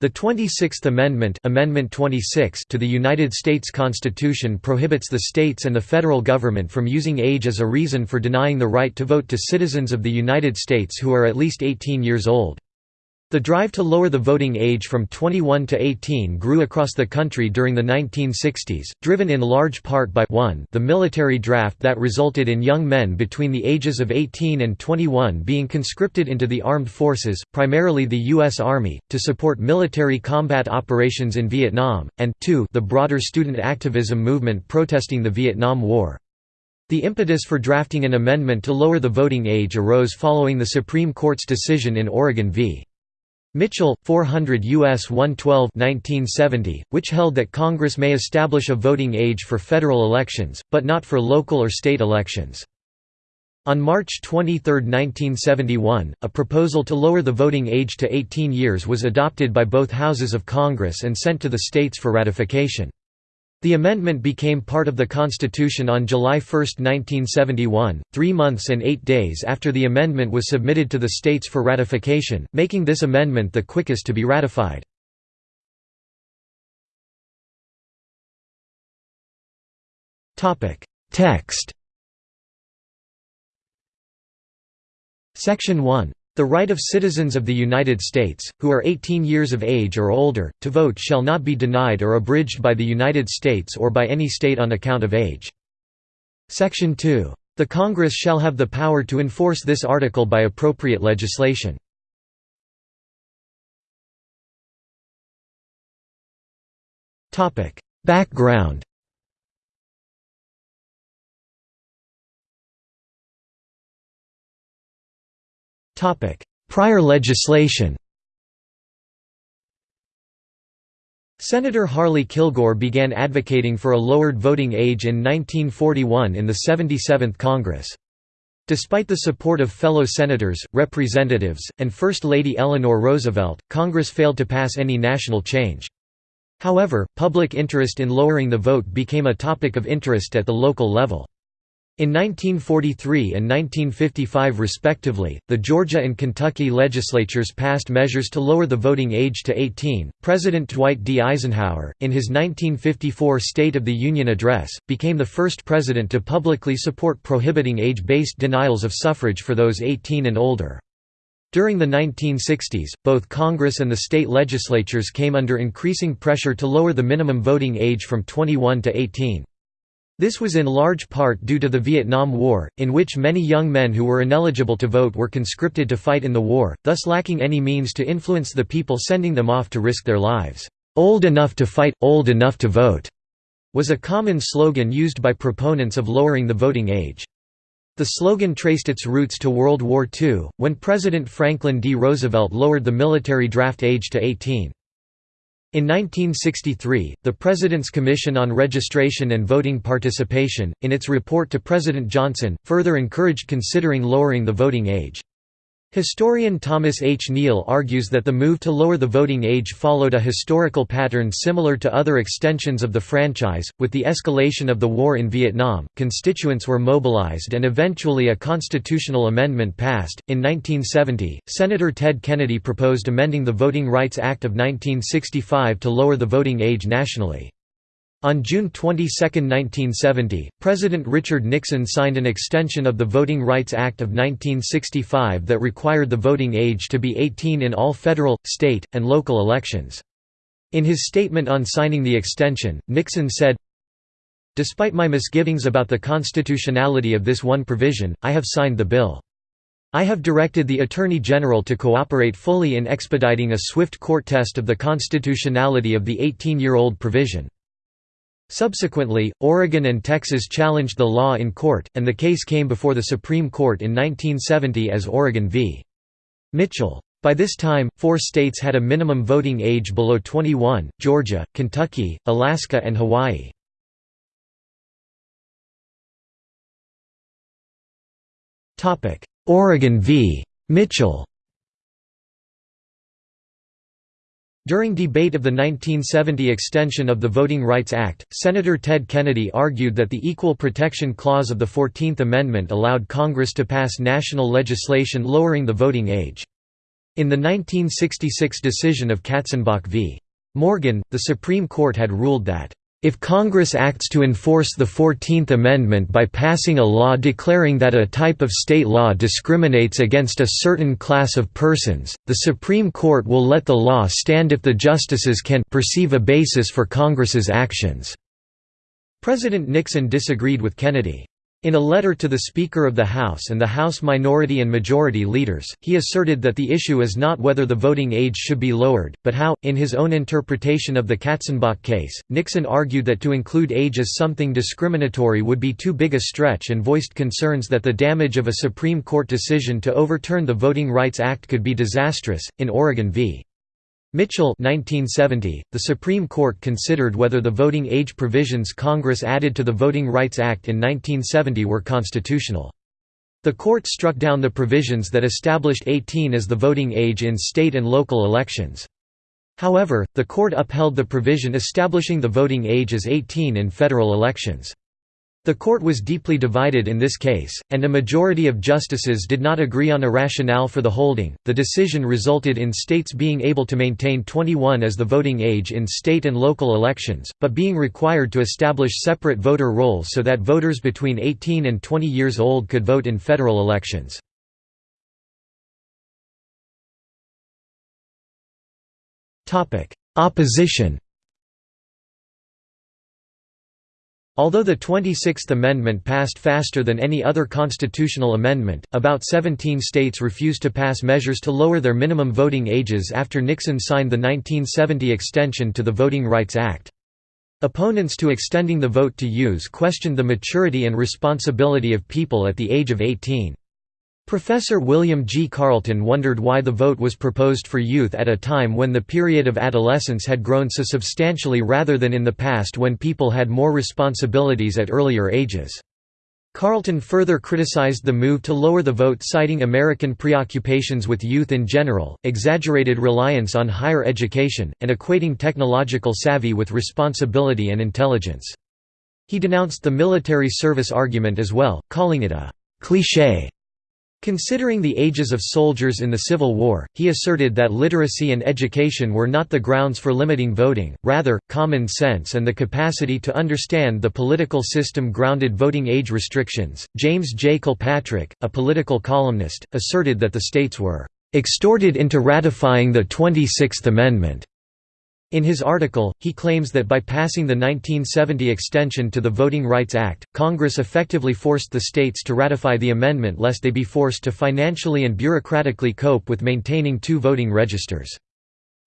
The 26th Amendment, Amendment 26 to the United States Constitution prohibits the states and the federal government from using age as a reason for denying the right to vote to citizens of the United States who are at least 18 years old. The drive to lower the voting age from 21 to 18 grew across the country during the 1960s, driven in large part by 1 the military draft that resulted in young men between the ages of 18 and 21 being conscripted into the armed forces, primarily the U.S. Army, to support military combat operations in Vietnam, and 2 the broader student activism movement protesting the Vietnam War. The impetus for drafting an amendment to lower the voting age arose following the Supreme Court's decision in Oregon v. Mitchell, 400 U.S. 112 1970, which held that Congress may establish a voting age for federal elections, but not for local or state elections. On March 23, 1971, a proposal to lower the voting age to 18 years was adopted by both houses of Congress and sent to the states for ratification. The amendment became part of the Constitution on July 1, 1971, three months and eight days after the amendment was submitted to the states for ratification, making this amendment the quickest to be ratified. Text. Section 1 the right of citizens of the United States, who are 18 years of age or older, to vote shall not be denied or abridged by the United States or by any state on account of age. Section 2. The Congress shall have the power to enforce this article by appropriate legislation. Background Prior legislation Senator Harley Kilgore began advocating for a lowered voting age in 1941 in the 77th Congress. Despite the support of fellow senators, representatives, and First Lady Eleanor Roosevelt, Congress failed to pass any national change. However, public interest in lowering the vote became a topic of interest at the local level. In 1943 and 1955 respectively, the Georgia and Kentucky legislatures passed measures to lower the voting age to 18. President Dwight D. Eisenhower, in his 1954 State of the Union address, became the first president to publicly support prohibiting age-based denials of suffrage for those 18 and older. During the 1960s, both Congress and the state legislatures came under increasing pressure to lower the minimum voting age from 21 to 18. This was in large part due to the Vietnam War, in which many young men who were ineligible to vote were conscripted to fight in the war, thus lacking any means to influence the people sending them off to risk their lives. "'Old enough to fight, old enough to vote' was a common slogan used by proponents of lowering the voting age. The slogan traced its roots to World War II, when President Franklin D. Roosevelt lowered the military draft age to 18. In 1963, the President's Commission on Registration and Voting Participation, in its report to President Johnson, further encouraged considering lowering the voting age. Historian Thomas H. Neale argues that the move to lower the voting age followed a historical pattern similar to other extensions of the franchise. With the escalation of the war in Vietnam, constituents were mobilized and eventually a constitutional amendment passed. In 1970, Senator Ted Kennedy proposed amending the Voting Rights Act of 1965 to lower the voting age nationally. On June 22, 1970, President Richard Nixon signed an extension of the Voting Rights Act of 1965 that required the voting age to be 18 in all federal, state, and local elections. In his statement on signing the extension, Nixon said, Despite my misgivings about the constitutionality of this one provision, I have signed the bill. I have directed the Attorney General to cooperate fully in expediting a swift court test of the constitutionality of the 18-year-old provision. Subsequently, Oregon and Texas challenged the law in court, and the case came before the Supreme Court in 1970 as Oregon v. Mitchell. By this time, four states had a minimum voting age below 21, Georgia, Kentucky, Alaska and Hawaii. Oregon v. Mitchell During debate of the 1970 extension of the Voting Rights Act, Senator Ted Kennedy argued that the Equal Protection Clause of the Fourteenth Amendment allowed Congress to pass national legislation lowering the voting age. In the 1966 decision of Katzenbach v. Morgan, the Supreme Court had ruled that if Congress acts to enforce the Fourteenth Amendment by passing a law declaring that a type of state law discriminates against a certain class of persons, the Supreme Court will let the law stand if the justices can perceive a basis for Congress's actions." President Nixon disagreed with Kennedy. In a letter to the Speaker of the House and the House Minority and Majority Leaders, he asserted that the issue is not whether the voting age should be lowered, but how. In his own interpretation of the Katzenbach case, Nixon argued that to include age as something discriminatory would be too big a stretch and voiced concerns that the damage of a Supreme Court decision to overturn the Voting Rights Act could be disastrous. In Oregon v. Mitchell 1970, the Supreme Court considered whether the voting age provisions Congress added to the Voting Rights Act in 1970 were constitutional. The court struck down the provisions that established 18 as the voting age in state and local elections. However, the court upheld the provision establishing the voting age as 18 in federal elections. The court was deeply divided in this case, and a majority of justices did not agree on a rationale for the holding. The decision resulted in states being able to maintain 21 as the voting age in state and local elections, but being required to establish separate voter rolls so that voters between 18 and 20 years old could vote in federal elections. Opposition Although the 26th Amendment passed faster than any other constitutional amendment, about 17 states refused to pass measures to lower their minimum voting ages after Nixon signed the 1970 extension to the Voting Rights Act. Opponents to extending the vote to use questioned the maturity and responsibility of people at the age of 18. Professor William G. Carleton wondered why the vote was proposed for youth at a time when the period of adolescence had grown so substantially rather than in the past when people had more responsibilities at earlier ages. Carleton further criticized the move to lower the vote citing American preoccupations with youth in general, exaggerated reliance on higher education, and equating technological savvy with responsibility and intelligence. He denounced the military service argument as well, calling it a «cliché» Considering the ages of soldiers in the Civil War, he asserted that literacy and education were not the grounds for limiting voting, rather, common sense and the capacity to understand the political system grounded voting age restrictions. James J. Kilpatrick, a political columnist, asserted that the states were extorted into ratifying the 26th Amendment. In his article, he claims that by passing the 1970 extension to the Voting Rights Act, Congress effectively forced the states to ratify the amendment lest they be forced to financially and bureaucratically cope with maintaining two voting registers.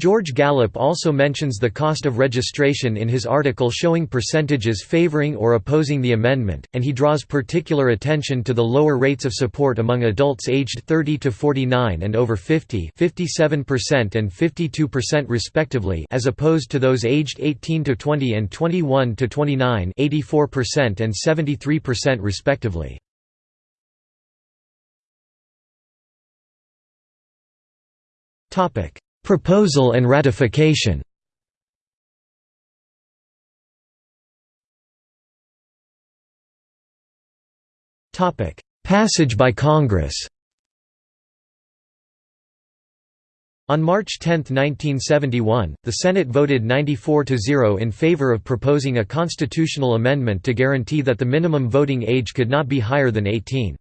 George Gallup also mentions the cost of registration in his article showing percentages favoring or opposing the amendment, and he draws particular attention to the lower rates of support among adults aged 30 to 49 and over 50 57% and 52% respectively as opposed to those aged 18 to 20 and 21 to 29 84% and 73% respectively. Topic Proposal and ratification Passage by Congress On March 10, 1971, the Senate voted 94 to 0 in favor of proposing a constitutional amendment to guarantee that the minimum voting age could not be higher than 18.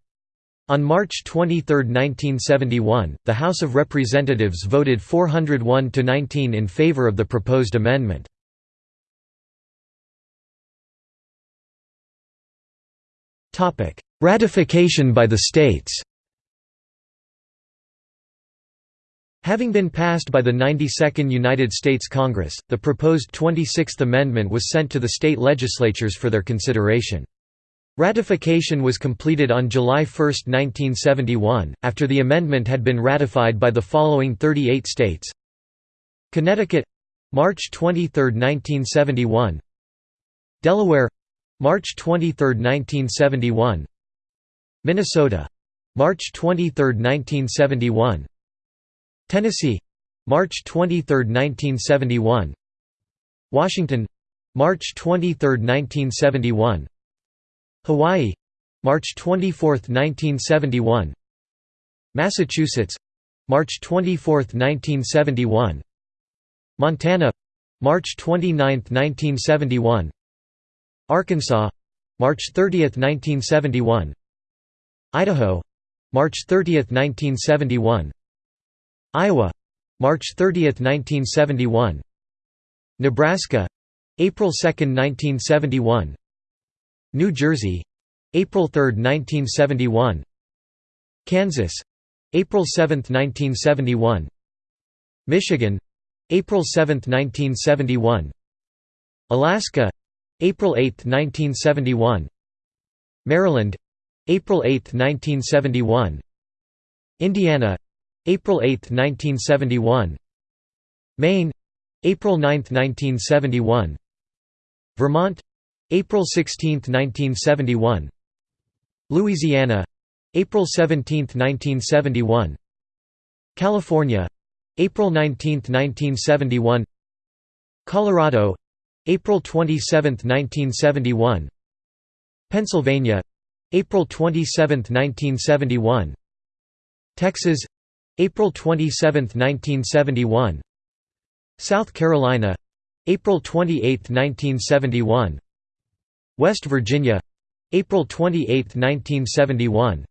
On March 23, 1971, the House of Representatives voted 401 to 19 in favor of the proposed amendment. Topic: Ratification by the states. Having been passed by the 92nd United States Congress, the proposed 26th Amendment was sent to the state legislatures for their consideration. Ratification was completed on July 1, 1971, after the amendment had been ratified by the following 38 states. Connecticut March 23, 1971 Delaware March 23, 1971 Minnesota March 23, 1971 Tennessee March 23, 1971 Washington March 23, 1971 Hawaii March 24, 1971 Massachusetts March 24, 1971 Montana March 29, 1971 Arkansas March 30, 1971 Idaho March 30, 1971 Iowa March 30, 1971 Nebraska April 2, 1971 New Jersey April 3, 1971 Kansas April 7, 1971 Michigan April 7, 1971 Alaska April 8, 1971 Maryland April 8, 1971 Indiana April 8, 1971 Maine April 9, 1971 Vermont April 16, 1971 Louisiana. April 17, 1971 California. April 19, 1971 Colorado. April 27, 1971 Pennsylvania. April 27, 1971 Texas. April 27, 1971 South Carolina. April 28, 1971 West Virginia April 28, 1971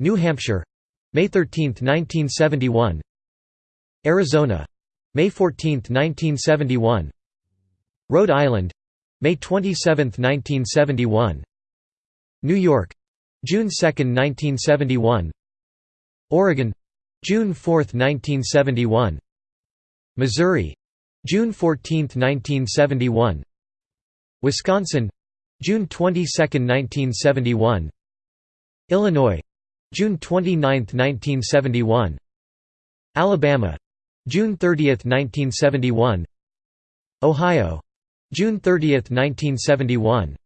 New Hampshire May 13, 1971 Arizona May 14, 1971 Rhode Island May 27, 1971 New York June 2, 1971 Oregon June 4, 1971 Missouri June 14, 1971 Wisconsin June 22, 1971 Illinois. June 29, 1971 Alabama. June 30, 1971 Ohio. June 30, 1971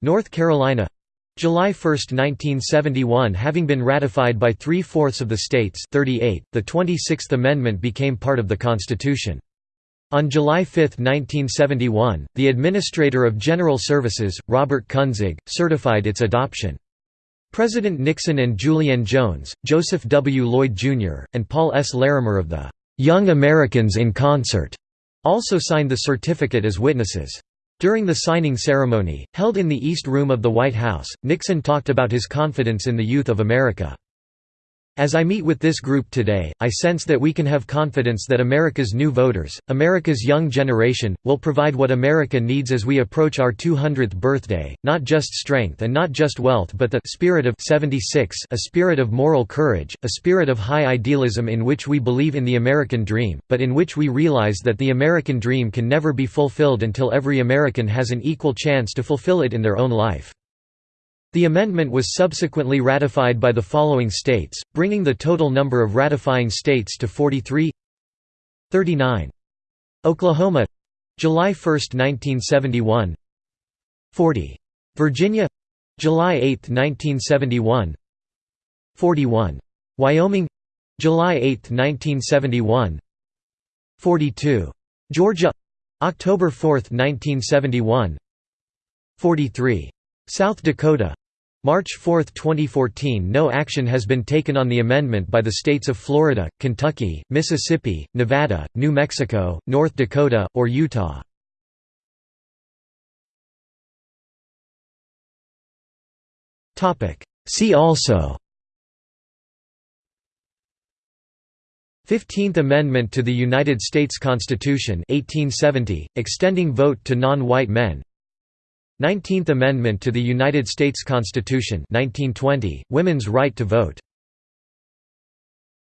North Carolina. July 1, 1971 having been ratified by three-fourths of the states 38, the 26th Amendment became part of the Constitution. On July 5, 1971, the Administrator of General Services, Robert Kunzig, certified its adoption. President Nixon and Julianne Jones, Joseph W. Lloyd, Jr., and Paul S. Larimer of the "'Young Americans in Concert' also signed the certificate as witnesses. During the signing ceremony, held in the East Room of the White House, Nixon talked about his confidence in the youth of America. As I meet with this group today, I sense that we can have confidence that America's new voters, America's young generation, will provide what America needs as we approach our 200th birthday, not just strength and not just wealth but the spirit of 76 a spirit of moral courage, a spirit of high idealism in which we believe in the American dream, but in which we realize that the American dream can never be fulfilled until every American has an equal chance to fulfill it in their own life. The amendment was subsequently ratified by the following states, bringing the total number of ratifying states to 43 39. Oklahoma July 1, 1971 40. Virginia July 8, 1971 41. Wyoming July 8, 1971 42. Georgia October 4, 1971 43. South Dakota March 4, 2014 No action has been taken on the amendment by the states of Florida, Kentucky, Mississippi, Nevada, New Mexico, North Dakota, or Utah. See also 15th Amendment to the United States Constitution 1870, extending vote to non-white men 19th Amendment to the United States Constitution 1920, women's right to vote